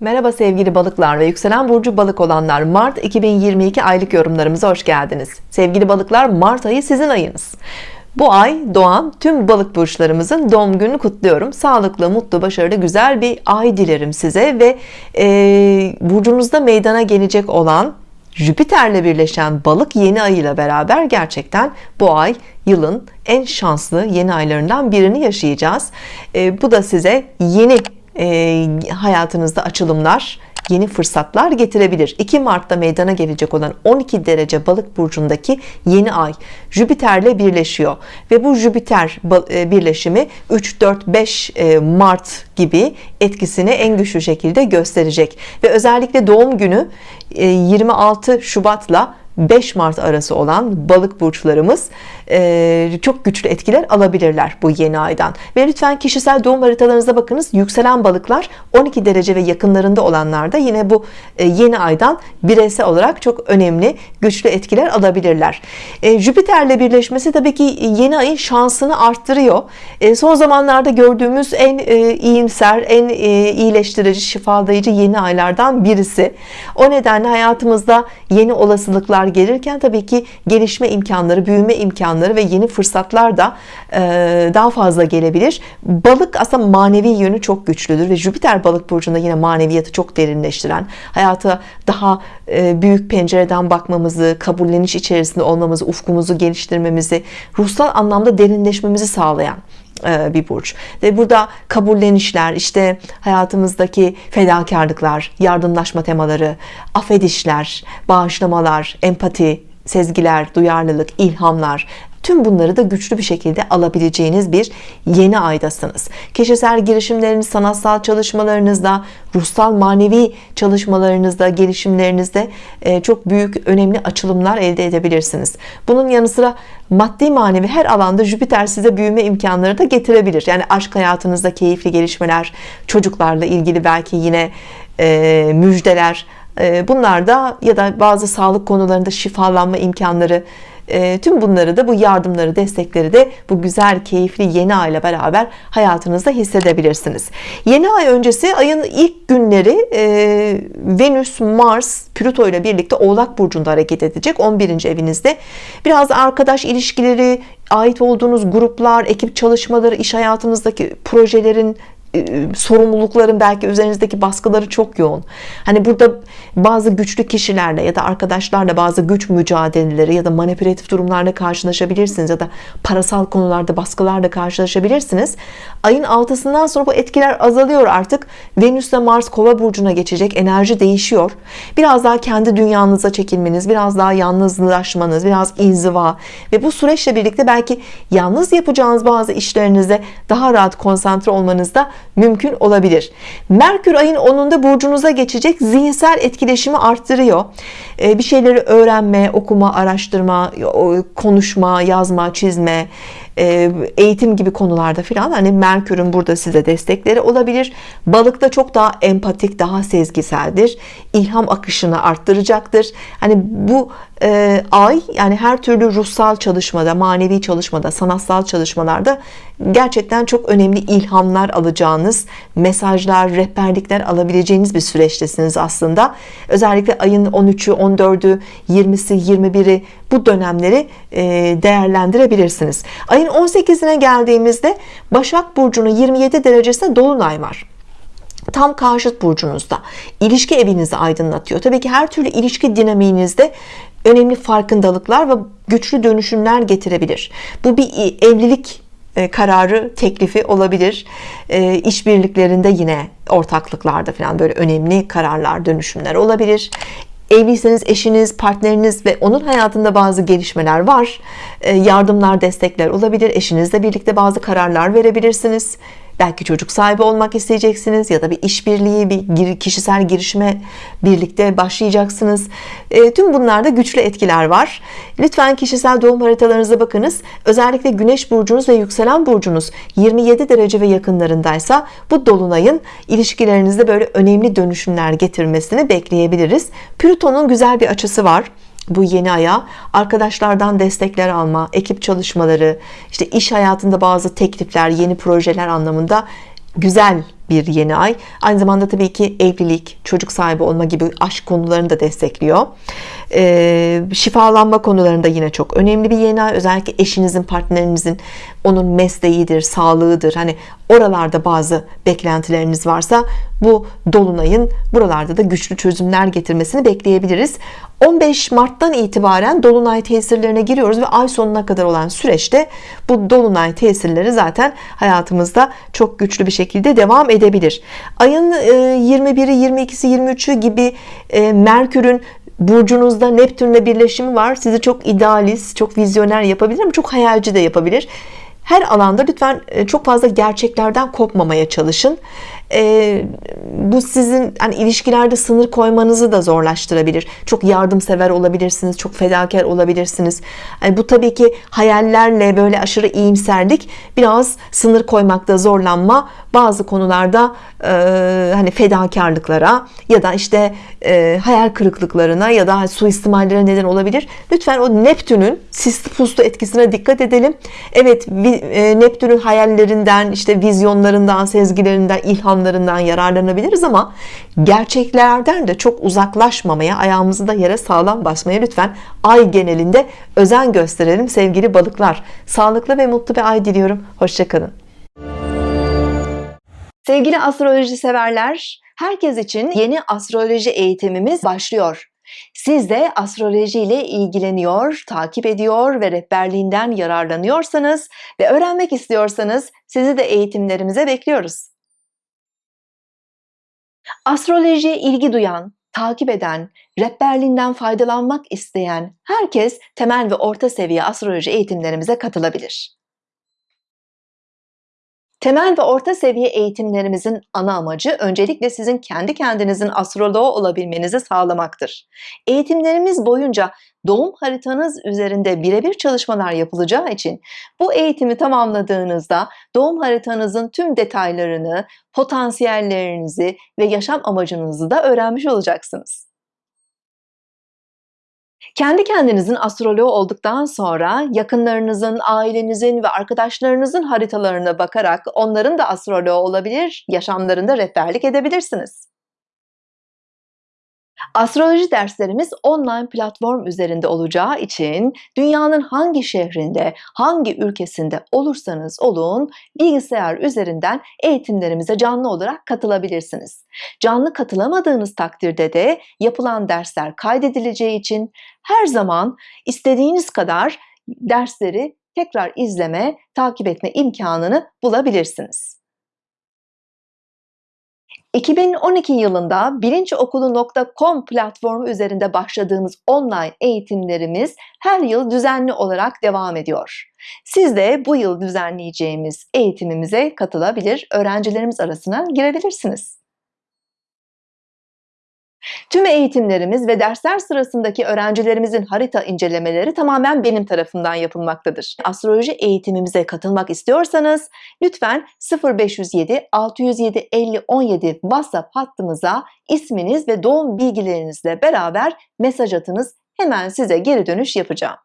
Merhaba sevgili balıklar ve yükselen burcu balık olanlar. Mart 2022 aylık yorumlarımıza hoş geldiniz. Sevgili balıklar Mart ayı sizin ayınız. Bu ay doğan tüm balık burçlarımızın doğum gününü kutluyorum. Sağlıklı mutlu başarılı güzel bir ay dilerim size ve e, burcunuzda meydana gelecek olan Jüpiter'le birleşen balık yeni ay ile beraber gerçekten bu ay yılın en şanslı yeni aylarından birini yaşayacağız. E, bu da size yeni e, hayatınızda açılımlar yeni fırsatlar getirebilir. 2 Mart'ta meydana gelecek olan 12 derece balık burcundaki yeni ay Jüpiter'le birleşiyor. Ve bu Jüpiter e, birleşimi 3 4 5 Mart gibi etkisini en güçlü şekilde gösterecek. Ve özellikle doğum günü 26 e, Şubat'la 5 Mart arası olan balık burçlarımız e, çok güçlü etkiler alabilirler bu yeni aydan. Ve lütfen kişisel doğum haritalarınıza bakınız. Yükselen balıklar 12 derece ve yakınlarında olanlar da yine bu e, yeni aydan bireysel olarak çok önemli güçlü etkiler alabilirler. E, Jüpiter'le birleşmesi tabii ki yeni ayın şansını arttırıyor. Son zamanlarda gördüğümüz en iyimser en iyileştirici şifalayıcı yeni aylardan birisi. O nedenle hayatımızda yeni olasılıklar gelirken tabii ki gelişme imkanları büyüme imkanları ve yeni fırsatlar da e, daha fazla gelebilir. Balık aslında manevi yönü çok güçlüdür ve Jüpiter balık burcunda yine maneviyatı çok derinleştiren hayata daha e, büyük pencereden bakmamızı kabulleniş içerisinde olmamızı ufkumuzu geliştirmemizi ruhsal anlamda derinleşmemizi sağlayan bir burç. Ve burada kabullenişler işte hayatımızdaki fedakarlıklar yardımlaşma temaları affedişler bağışlamalar empati sezgiler duyarlılık ilhamlar Tüm bunları da güçlü bir şekilde alabileceğiniz bir yeni aydasınız. Kişisel girişimleriniz, sanatsal çalışmalarınızda, ruhsal manevi çalışmalarınızda, gelişimlerinizde e, çok büyük önemli açılımlar elde edebilirsiniz. Bunun yanı sıra maddi manevi her alanda Jüpiter size büyüme imkanları da getirebilir. Yani aşk hayatınızda keyifli gelişmeler, çocuklarla ilgili belki yine e, müjdeler, e, bunlar da ya da bazı sağlık konularında şifalanma imkanları e, tüm bunları da bu yardımları destekleri de bu güzel keyifli yeni ay ile beraber hayatınızda hissedebilirsiniz yeni ay öncesi ayın ilk günleri e, Venüs Mars Plüto ile birlikte Oğlak Burcu'nda hareket edecek 11. evinizde biraz arkadaş ilişkileri ait olduğunuz gruplar ekip çalışmaları iş hayatınızdaki projelerin sorumlulukların belki üzerinizdeki baskıları çok yoğun. Hani burada bazı güçlü kişilerle ya da arkadaşlarla bazı güç mücadeleleri ya da manipülatif durumlarla karşılaşabilirsiniz ya da parasal konularda baskılarla karşılaşabilirsiniz. Ayın altısından sonra bu etkiler azalıyor artık. Venüs ile Mars kova burcuna geçecek enerji değişiyor. Biraz daha kendi dünyanıza çekilmeniz biraz daha yalnızlaşmanız biraz inziva ve bu süreçle birlikte belki yalnız yapacağınız bazı işlerinizde daha rahat konsantre olmanızda mümkün olabilir. Merkür ayın 10'unda burcunuza geçecek zihinsel etkileşimi arttırıyor. Ee, bir şeyleri öğrenme okuma araştırma konuşma yazma çizme eğitim gibi konularda filan hani Merkür'ün burada size destekleri olabilir. Balıkta çok daha empatik daha sezgiseldir. İlham akışını arttıracaktır. Hani bu e, ay yani her türlü ruhsal çalışmada manevi çalışmada sanatsal çalışmalarda gerçekten çok önemli ilhamlar alacağınız mesajlar rehberlikler alabileceğiniz bir süreçtesiniz aslında. Özellikle ayın 13'ü 14'ü 20'si 21'i bu dönemleri e, değerlendirebilirsiniz. Ayın 18'ine geldiğimizde Başak Burcu'nun 27 derecesinde Dolunay var. Tam karşıt burcunuzda. İlişki evinizi aydınlatıyor. Tabii ki her türlü ilişki dinamiğinizde önemli farkındalıklar ve güçlü dönüşümler getirebilir. Bu bir evlilik e, kararı teklifi olabilir. E, işbirliklerinde yine ortaklıklarda falan böyle önemli kararlar dönüşümler olabilir evliyseniz eşiniz partneriniz ve onun hayatında bazı gelişmeler var. E, yardımlar destekler olabilir. Eşinizle birlikte bazı kararlar verebilirsiniz belki çocuk sahibi olmak isteyeceksiniz ya da bir işbirliği bir kişisel girişime birlikte başlayacaksınız. E, tüm bunlarda güçlü etkiler var. Lütfen kişisel doğum haritalarınıza bakınız. Özellikle güneş burcunuz ve yükselen burcunuz 27 derece ve yakınlarındaysa bu dolunayın ilişkilerinizde böyle önemli dönüşümler getirmesini bekleyebiliriz. Plüton'un güzel bir açısı var bu yeni aya arkadaşlardan destekler alma ekip çalışmaları işte iş hayatında bazı teklifler yeni projeler anlamında güzel bir yeni ay. Aynı zamanda tabii ki evlilik, çocuk sahibi olma gibi aşk konularını da destekliyor. Ee, şifalanma konularında yine çok önemli bir yeni ay. Özellikle eşinizin, partnerinizin onun mesleğidir, sağlığıdır. Hani oralarda bazı beklentileriniz varsa bu dolunayın buralarda da güçlü çözümler getirmesini bekleyebiliriz. 15 Mart'tan itibaren dolunay tesirlerine giriyoruz ve ay sonuna kadar olan süreçte bu dolunay tesirleri zaten hayatımızda çok güçlü bir şekilde devam edebilir. Ayın 21'i, 22'si, 23'ü gibi e, Merkür'ün burcunuzda Neptünle birleşimi var. Sizi çok idealist, çok vizyoner yapabilir ama çok hayalci de yapabilir. Her alanda lütfen e, çok fazla gerçeklerden kopmamaya çalışın. Ee, bu sizin hani ilişkilerde sınır koymanızı da zorlaştırabilir. Çok yardımsever olabilirsiniz, çok fedakar olabilirsiniz. Yani bu tabii ki hayallerle böyle aşırı iyimserlik biraz sınır koymakta zorlanma, bazı konularda e, hani fedakarlıklara ya da işte e, hayal kırıklıklarına ya da suistimallere neden olabilir. Lütfen o Neptün'ün sisli puslu etkisine dikkat edelim. Evet, e, Neptün'ün hayallerinden, işte vizyonlarından, sezgilerinden, ilham imkanlarından yararlanabiliriz ama gerçeklerden de çok uzaklaşmamaya ayağımızı da yere sağlam basmaya lütfen ay genelinde özen gösterelim sevgili balıklar. Sağlıklı ve mutlu bir ay diliyorum. Hoşçakalın sevgili astroloji severler herkes için yeni astroloji eğitimimiz başlıyor. Siz de astroloji ile ilgileniyor, takip ediyor ve rehberliğinden yararlanıyorsanız ve öğrenmek istiyorsanız sizi de eğitimlerimize bekliyoruz. Astrolojiye ilgi duyan, takip eden, rehberliğinden faydalanmak isteyen herkes temel ve orta seviye astroloji eğitimlerimize katılabilir. Temel ve orta seviye eğitimlerimizin ana amacı öncelikle sizin kendi kendinizin astroloğu olabilmenizi sağlamaktır. Eğitimlerimiz boyunca doğum haritanız üzerinde birebir çalışmalar yapılacağı için bu eğitimi tamamladığınızda doğum haritanızın tüm detaylarını, potansiyellerinizi ve yaşam amacınızı da öğrenmiş olacaksınız. Kendi kendinizin astroloğu olduktan sonra yakınlarınızın, ailenizin ve arkadaşlarınızın haritalarına bakarak onların da astroloğu olabilir, yaşamlarında rehberlik edebilirsiniz. Astroloji derslerimiz online platform üzerinde olacağı için dünyanın hangi şehrinde, hangi ülkesinde olursanız olun bilgisayar üzerinden eğitimlerimize canlı olarak katılabilirsiniz. Canlı katılamadığınız takdirde de yapılan dersler kaydedileceği için her zaman istediğiniz kadar dersleri tekrar izleme, takip etme imkanını bulabilirsiniz. 2012 yılında bilinçokulu.com platformu üzerinde başladığımız online eğitimlerimiz her yıl düzenli olarak devam ediyor. Siz de bu yıl düzenleyeceğimiz eğitimimize katılabilir, öğrencilerimiz arasına girebilirsiniz. Tüm eğitimlerimiz ve dersler sırasındaki öğrencilerimizin harita incelemeleri tamamen benim tarafından yapılmaktadır. Astroloji eğitimimize katılmak istiyorsanız lütfen 0507 607 50 17 WhatsApp hattımıza isminiz ve doğum bilgilerinizle beraber mesaj atınız. Hemen size geri dönüş yapacağım.